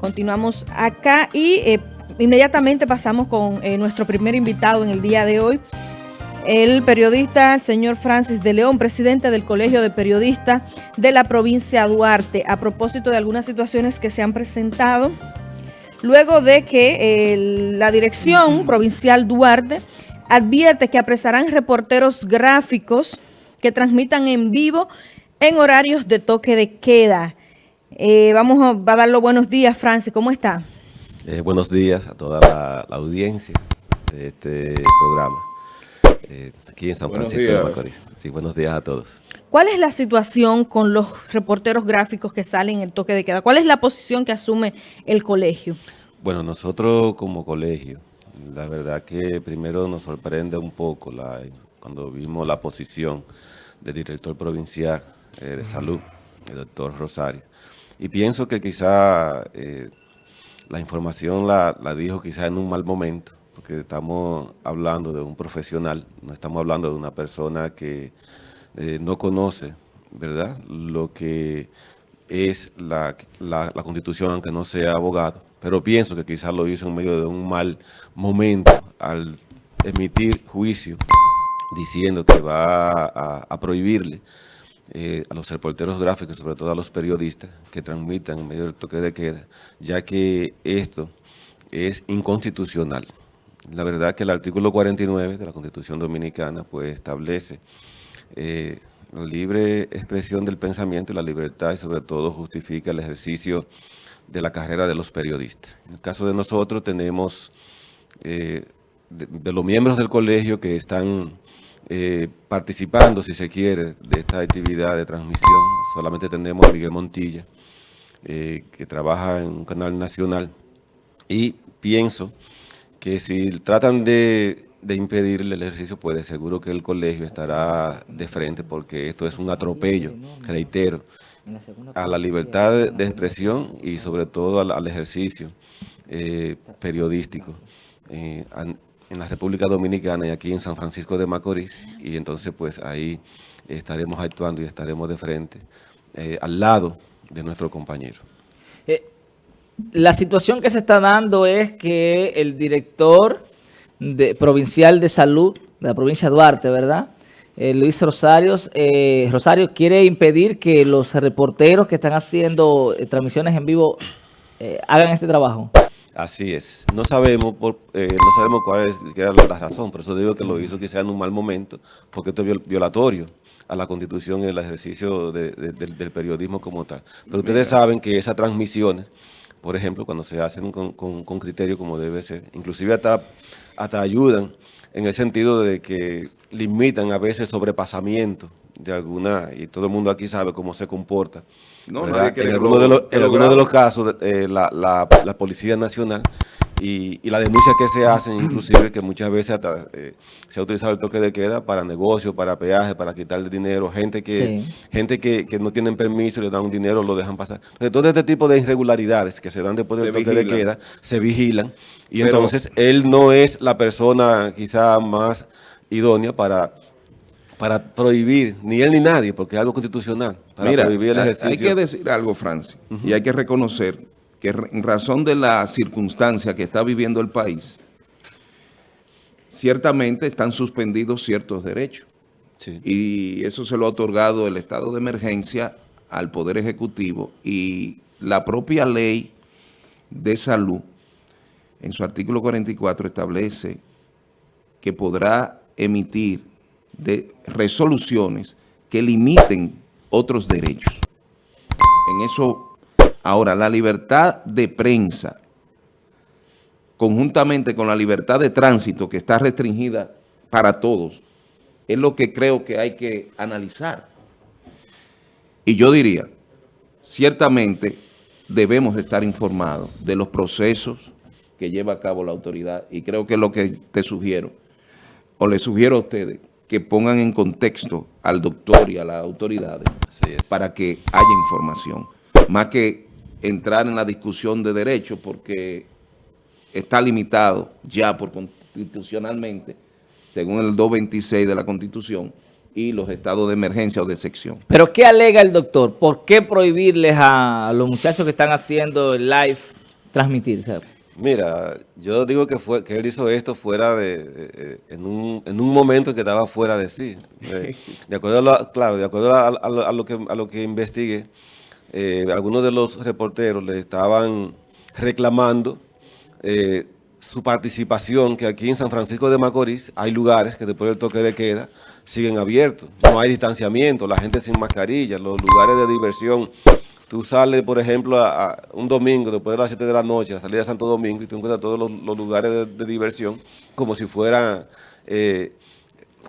Continuamos acá y eh, inmediatamente pasamos con eh, nuestro primer invitado en el día de hoy, el periodista, el señor Francis de León, presidente del Colegio de Periodistas de la provincia Duarte, a propósito de algunas situaciones que se han presentado luego de que la dirección provincial Duarte advierte que apresarán reporteros gráficos que transmitan en vivo en horarios de toque de queda. Eh, vamos a, va a dar los buenos días, Francis. ¿Cómo está? Eh, buenos días a toda la, audiencia de este programa. Eh, aquí en San Francisco de Macorís. Sí, buenos días a todos. ¿Cuál es la situación con los reporteros gráficos que salen en el toque de queda? ¿Cuál es la posición que asume el colegio? Bueno, nosotros como colegio, la verdad que primero nos sorprende un poco la, cuando vimos la posición del director provincial de salud, el doctor Rosario, y pienso que quizá eh, la información la, dijo quizá en un mal momento, porque estamos hablando de un profesional, no estamos hablando de una persona que eh, no conoce, ¿verdad?, lo que es la, la, Constitución, aunque no sea abogado, pero pienso que quizás lo hizo en medio de un mal momento al emitir juicio diciendo que va a prohibirle eh, a los reporteros gráficos, sobre todo a los periodistas que transmitan en medio del toque de queda, ya que esto es inconstitucional. La verdad que el artículo 49 de la Constitución Dominicana pues establece eh, la libre expresión del pensamiento y la libertad y sobre todo justifica el ejercicio de la carrera de los periodistas. En el caso de nosotros tenemos eh, de los miembros del colegio que están eh, participando, si se quiere, de esta actividad de transmisión. Solamente tenemos a Miguel Montilla, eh, que trabaja en un canal nacional. Y pienso que si tratan de, de impedirle el ejercicio, pues seguro que el colegio estará de frente, porque esto es un atropello, reitero, a la libertad de, expresión y sobre todo al, ejercicio eh, periodístico en la República Dominicana y aquí en San Francisco de Macorís y entonces pues ahí estaremos actuando y estaremos de frente eh, al lado de nuestro compañero. Eh, la situación que se está dando es que el director provincial de salud de la provincia de Duarte, ¿verdad?, eh, Luis Rosario, Rosario quiere impedir que los reporteros que están haciendo transmisiones en vivo hagan este trabajo. Así es. No sabemos por, eh, no sabemos cuál es era la razón, por eso digo que lo hizo quizá en un mal momento, porque esto es violatorio a la Constitución y el ejercicio del, periodismo como tal. Pero ustedes saben que esas transmisiones, por ejemplo, cuando se hacen con, criterio como debe ser, inclusive hasta, hasta ayudan en el sentido de que limitan a veces el sobrepasamiento de alguna, y todo el mundo aquí sabe cómo se comporta. en algunos de, los, de los casos, eh, la, la, la, Policía Nacional y, y las denuncias que se hacen, inclusive que muchas veces hasta eh, se ha utilizado el toque de queda para negocios, para peajes, para quitarle dinero, gente que gente que, que, no tienen permiso, le dan un dinero, lo dejan pasar. Entonces, todo este tipo de irregularidades que se dan después del toque de queda, se vigilan, y entonces él no es la persona quizá más idónea para para prohibir, ni él ni nadie, porque es algo constitucional, para prohibir el ejercicio. hay que decir algo, Francis, y hay que reconocer que en razón de la circunstancia que está viviendo el país, ciertamente están suspendidos ciertos derechos. Y eso se lo ha otorgado el estado de emergencia al Poder Ejecutivo y la propia ley de salud, en su artículo 44, establece que podrá emitir de resoluciones que limiten otros derechos. En eso, ahora, la libertad de prensa, conjuntamente con la libertad de tránsito que está restringida para todos, es lo que creo que hay que analizar. Y yo diría, ciertamente debemos estar informados de los procesos que lleva a cabo la autoridad y creo que es lo que te sugiero, o le sugiero a ustedes, que pongan en contexto al doctor y a las autoridades para que haya información. Más que entrar en la discusión de derechos porque está limitado ya por constitucionalmente, según el 226 de la Constitución, y los estados de emergencia o de sección. ¿Pero qué alega el doctor? ¿Por qué prohibirles a los muchachos que están haciendo el live transmitir? Mira, yo digo que fue que él hizo esto fuera de, en, un, en un momento que estaba fuera de sí. De acuerdo a lo, claro, de acuerdo a, a lo que a lo que investigué, eh, algunos de los reporteros le estaban reclamando eh, su participación, que aquí en San Francisco de Macorís hay lugares que después del toque de queda siguen abiertos. No hay distanciamiento, la gente sin mascarilla, los lugares de diversión. Tú sales, por ejemplo, a, a un domingo, después de las 7 de la noche, a salir de Santo Domingo, y tú encuentras todos los, los lugares de, de diversión como si fuera eh,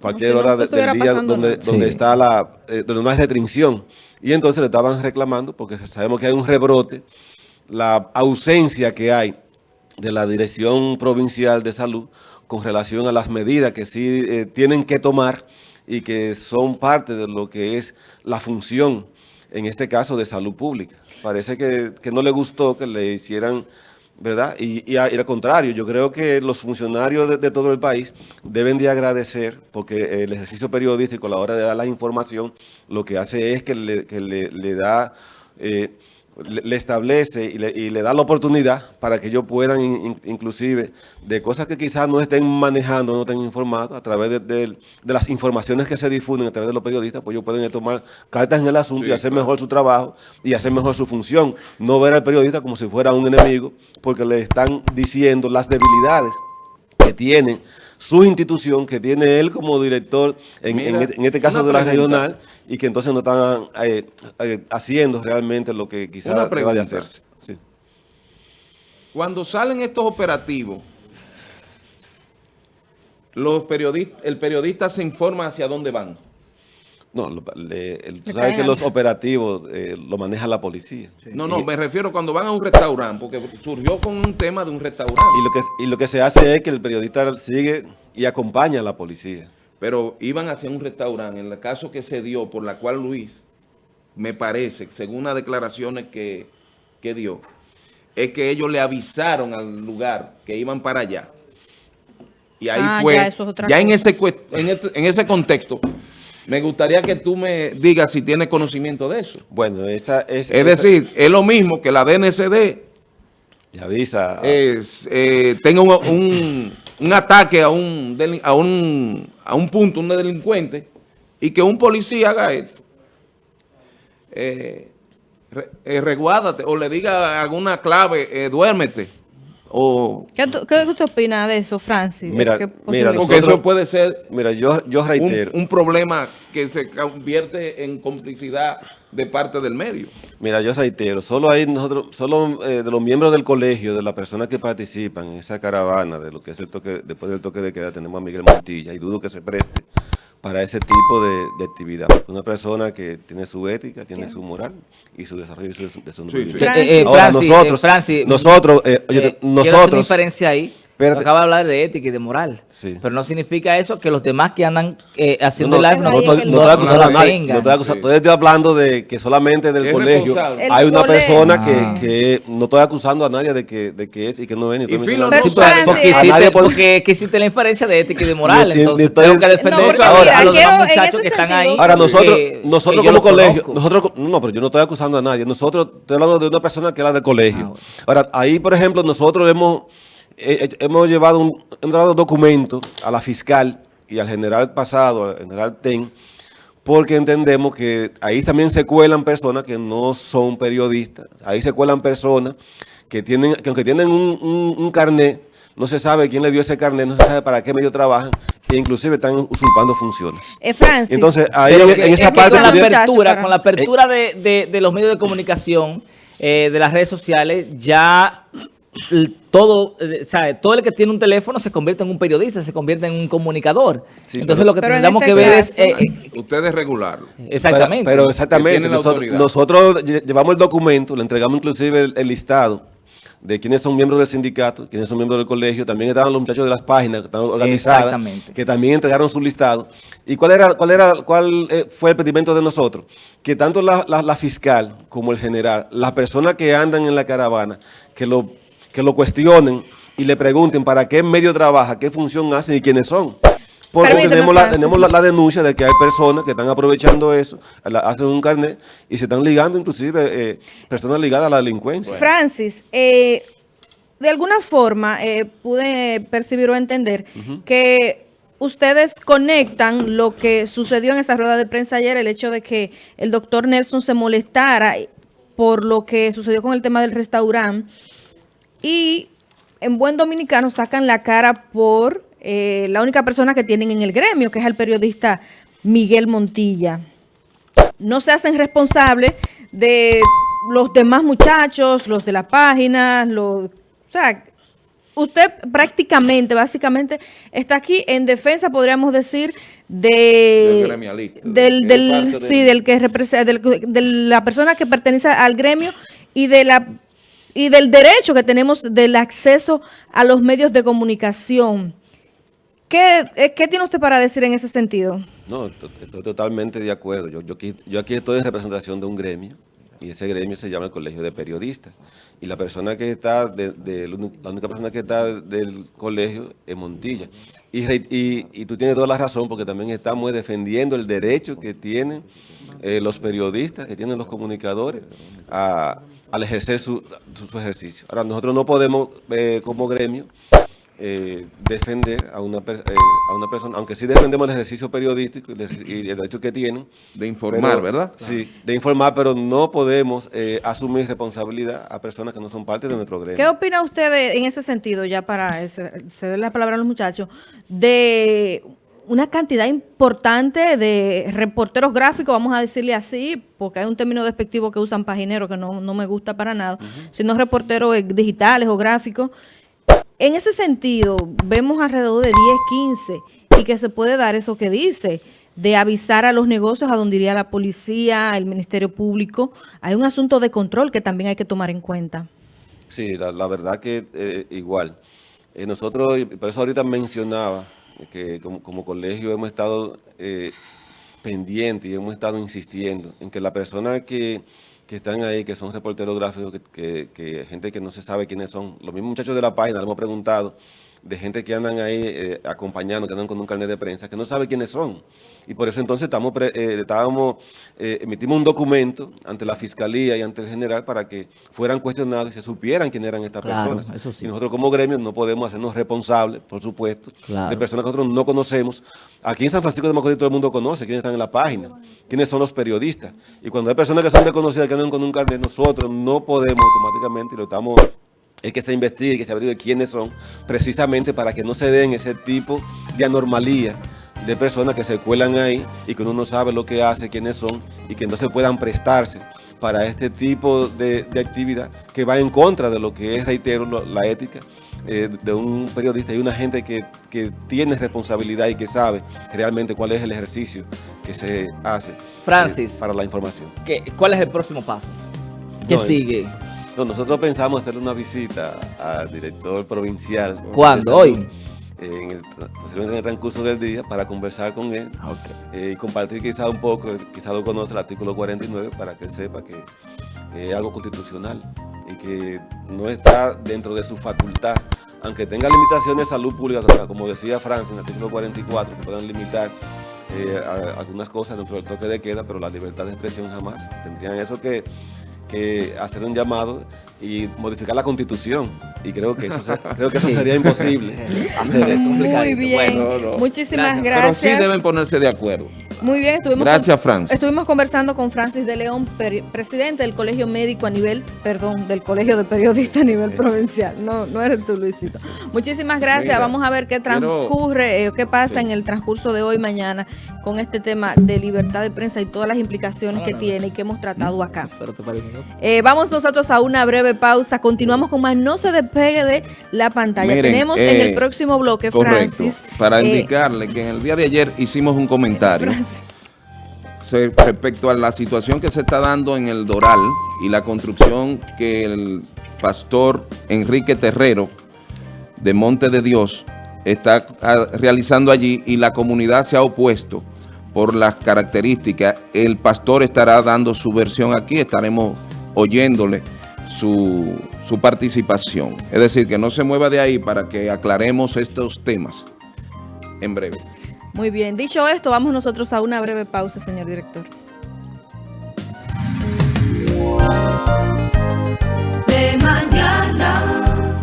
cualquier si no hora de- del día donde, nada. donde Sí. está la, eh, donde no hay restricción. Y entonces le estaban reclamando, porque sabemos que hay un rebrote, la ausencia que hay de la Dirección Provincial de Salud con relación a las medidas que sí eh, tienen que tomar y que son parte de lo que es la función, en este caso, de salud pública. Parece que, que no le gustó que le hicieran, ¿verdad? Y, y al contrario, yo creo que los funcionarios de, todo el país deben de agradecer, porque el ejercicio periodístico a la hora de dar la información, lo que hace es que le da... eh, le, le establece y le, y le da la oportunidad para que ellos puedan, in- in- inclusive, de cosas que quizás no estén manejando, no estén informados, a través de, de- de las informaciones que se difunden a través de los periodistas, pues ellos pueden tomar cartas en el asunto y hacer mejor su trabajo y hacer mejor su función. No ver al periodista como si fuera un enemigo, porque le están diciendo las debilidades que tiene su institución, que tiene él como director, en, Mira, en este, en este caso de la pregunta. regional, y que entonces no están eh, eh, haciendo realmente lo que quizás deba de hacerse. Sí. Cuando salen estos operativos, los periodistas, el periodista se informa hacia dónde van. No, lo- le- el- tú sabes que los operativos eh, lo maneja la policía. No, no, Y- me refiero cuando van a un restaurante, porque surgió con un tema de un restaurante. Y lo, que, y lo que se hace es que el periodista sigue y acompaña a la policía. pero iban hacia un restaurante. En el caso que se dio, por la cual Luis, me parece, según las declaraciones que, que dio, es que ellos le avisaron al lugar que iban para allá. Y ahí Ah, fue, ya, ya, eso es otra en, cosa. ese, en, este- en ese contexto, me gustaría que tú me digas si tienes conocimiento de eso. Bueno, esa es... Es decir, es lo mismo que la DNCD Y avisa... es, eh, tenga un, un- un ataque a un, a, un, a un punto, un delincuente, y que un policía haga esto. Eh, re- eh, o le diga alguna clave, eh, duérmete. O, ¿Qué, tú- qué usted opina de eso, Francis? ¿De Mira, mira, porque eso puede ser Mira, yo, yo un, reitero... un problema que se convierte en complicidad de parte del medio. Mira, yo reitero, solo hay nosotros, solo eh, de los miembros del colegio, de las personas que participan en esa caravana, de lo que es el toque, después del toque de queda, tenemos a Miguel Montilla, y dudo que se preste para ese tipo de, de actividad. Una persona que tiene su ética, tiene su moral y su desarrollo y su desenvolvimiento. sí. Francis. Eh, eh, Ahora, Francis, nosotros- eh, Francis, nosotros, eh, oye, eh, una nosotros- diferencia ahí. Espérate. Acaba de hablar de ética y de moral. Sí. Pero no significa eso que los demás que andan eh, haciendo No, no, no, el no estoy no- acusando no a la nadie, no estoy acusando, Sí. todavía estoy hablando de que solamente del colegio hay una colegio. persona Ah. que, que no estoy acusando a nadie de que, de que es y que no es. ni estoy Y Pero pero- porque, hiciste, porque que hiciste la inferencia de ética y de moral, Ni- entonces ni estoy- tengo que No, defender porque a, mira, a los demás muchachos que están ahí. Ahora nosotros, que- nosotros que como colegio, nosotros, no, pero yo no estoy acusando a nadie, nosotros, estoy hablando de una persona que es la del colegio. Ah. Ahora, ahí, por ejemplo, nosotros hemos, hemos llevado un, hemos dado documentos a la fiscal y al general pasado, al general Ten, porque entendemos que ahí también se cuelan personas que no son periodistas, ahí se cuelan personas que tienen, que aunque tienen un, un, un carnet, no se sabe quién le dio ese carnet, no se sabe para qué medio trabajan, e inclusive están usurpando funciones. Eh, Francis. Entonces, ahí en, en es esa parte... con la pudiera- apertura, para- con la apertura de, de- de los medios de comunicación, eh, de las redes sociales, ya todo, eh, sabe, todo el que tiene un teléfono se convierte en un periodista, se convierte en un comunicador. Sí, Entonces pero- lo que tendríamos este que ver es caso- eh, eh, Ustedes regularlo. exactamente. Pero, pero exactamente, nosotros, llevamos el documento, le entregamos inclusive el, el listado de quiénes son miembros del sindicato, quiénes son miembros del colegio, también estaban los muchachos de las páginas que están organizadas, Exactamente. que también entregaron su listado. ¿Y cuál era, cuál era, cuál fue el pedimento de nosotros? Que tanto la, la- la fiscal como el general, las personas que andan en la caravana, que lo, que lo cuestionen y le pregunten para qué medio trabaja, qué función hace y quiénes son. Porque Permíteme, tenemos, la, tenemos la, la denuncia de que hay personas que están aprovechando eso, la- hacen un carnet y se están ligando, inclusive eh, personas ligadas a la delincuencia. Francis, eh, de alguna forma eh, pude percibir o entender que ustedes conectan lo que sucedió en esa rueda de prensa ayer, el hecho de que el doctor Nelson se molestara por lo que sucedió con el tema del restaurante y en buen dominicano sacan la cara por eh, la única persona que tienen en el gremio, que es el periodista Miguel Montilla. No se hacen responsables de los demás muchachos, los de la página, los, o sea, usted prácticamente, básicamente, está aquí en defensa, podríamos decir, de, Del del, del- sí, del- que representa, de la persona que pertenece al gremio y de la y del derecho que tenemos del acceso a los medios de comunicación. ¿Qué, eh, qué tiene usted para decir en ese sentido? No, to- estoy totalmente de acuerdo. Yo, yo, aquí, yo aquí estoy en representación de un gremio y ese gremio se llama el Colegio de Periodistas. Y la persona que está, de, la única persona que está del colegio es Montilla. Y, y, y tú tienes toda la razón porque también estamos defendiendo el derecho que tienen eh, los periodistas, que tienen los comunicadores a- al ejercer su, su- su ejercicio. Ahora, nosotros no podemos, eh, como gremio, eh, defender a una, eh, a una persona, aunque sí defendemos el ejercicio periodístico y el, derecho que tienen. De informar, pero- ¿verdad? Sí, de informar, pero no podemos eh, asumir responsabilidad a personas que no son parte de nuestro gremio. ¿Qué opina usted de- en ese sentido, ya para ceder la palabra a los muchachos, de una cantidad importante de reporteros gráficos, vamos a decirle así, porque hay un término despectivo que usan pagineros que no, no me gusta para nada, sino reporteros eh, digitales o gráficos. En ese sentido, vemos alrededor de 10, 15, y que se puede dar eso que dice, de avisar a los negocios a donde iría la policía, el Ministerio Público. Hay un asunto de control que también hay que tomar en cuenta. Sí, la, la verdad que eh, igual. Eh, nosotros, por eso ahorita mencionaba que como, como colegio hemos estado eh, pendientes y hemos estado insistiendo en que la persona que, que están ahí, que son reporteros gráficos, que, que- que gente que no se sabe quiénes son, los mismos muchachos de la página, le hemos preguntado, de gente que andan ahí eh, acompañando, que andan con un carnet de prensa, que no sabe quiénes son. Y por eso entonces estamos, eh, estábamos, eh, emitimos un documento ante la Fiscalía y ante el General para que fueran cuestionados y se supieran quién eran estas Claro, personas. eso sí. Y nosotros como gremio no podemos hacernos responsables, por supuesto, Claro. de personas que nosotros no conocemos. Aquí en San Francisco de Macorís todo el mundo conoce quiénes están en la página, quiénes son los periodistas. Y cuando hay personas que son desconocidas, que andan con un carnet, nosotros no podemos automáticamente, y lo estamos es que se investigue que se averigüe quiénes son, precisamente para que no se den ese tipo de anormalía de personas que se cuelan ahí y que uno no sabe lo que hace, quiénes son y que no se puedan prestarse para este tipo de, de actividad que va en contra de lo que es, reitero, la ética eh, de un periodista y una gente que, que tiene responsabilidad y que sabe realmente cuál es el ejercicio que se hace eh, Francis. para la información. ¿Qué- ¿Cuál es el próximo paso? ¿Qué No, eh, sigue? No, nosotros pensamos hacerle una visita al director provincial. ¿Cuándo? ¿Hoy? En el, posiblemente en el transcurso del día para conversar con él eh, y compartir quizá un poco, quizá lo conoce el artículo 49 para que él sepa que es algo constitucional y que no está dentro de su facultad, aunque tenga limitaciones de salud pública, como- decía Francia en el artículo 44, que puedan limitar eh, a- algunas cosas dentro del toque de queda, pero la libertad de expresión jamás. Tendrían eso que, que hacer un llamado y modificar la constitución. Y creo que eso, se- creo que eso sería imposible hacer eso. Muy bien, Bueno, no, no. muchísimas Gracias. Pero sí gracias. deben ponerse de acuerdo. Muy bien, estuvimos Gracias, Francis. Estuvimos conversando con Francis de León, presidente del Colegio Médico a nivel, perdón, del Colegio de Periodistas a nivel provincial. No, no eres tú, Luisito. Muchísimas gracias. Mira, Vamos a ver qué transcurre, eh, qué pasa Sí. en el transcurso de hoy mañana con este tema de libertad de prensa y todas las implicaciones que Ahora, tiene y que hemos tratado acá. Eh, vamos nosotros a una breve pausa. Continuamos con más. No se despegue de la pantalla. Miren, Tenemos eh, en el próximo bloque, Correcto. Francis. Para eh, indicarle que en el día de ayer hicimos un comentario Francis. Respecto a la situación que se está dando en el Doral y la construcción que el pastor Enrique Terrero de Monte de Dios está ah, realizando allí y la comunidad se ha opuesto por las características. El pastor estará dando su versión aquí, estaremos oyéndole su, su participación. Es decir, que no se mueva de ahí para que aclaremos estos temas en breve. Muy bien, dicho esto, vamos nosotros a una breve pausa, señor director.